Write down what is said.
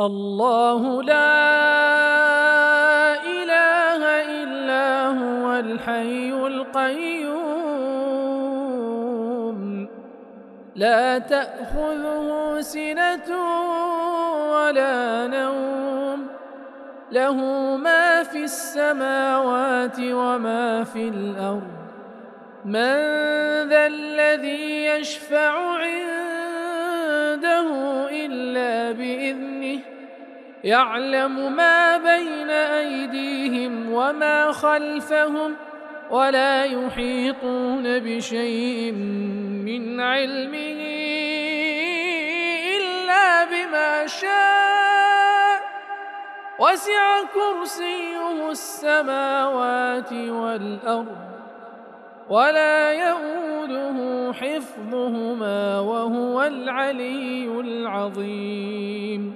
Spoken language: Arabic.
الله لا إله إلا هو الحي القيوم. لا تأخذه سنة ولا نوم. له ما في السماوات وما في الأرض. من ذا الذي يشفع عنده يعلم ما بين أيديهم وما خلفهم ولا يحيطون بشيء من علمه إلا بما شاء. وسع كرسيه السماوات والأرض ولا يؤوده حفظهما وهو العلي العظيم.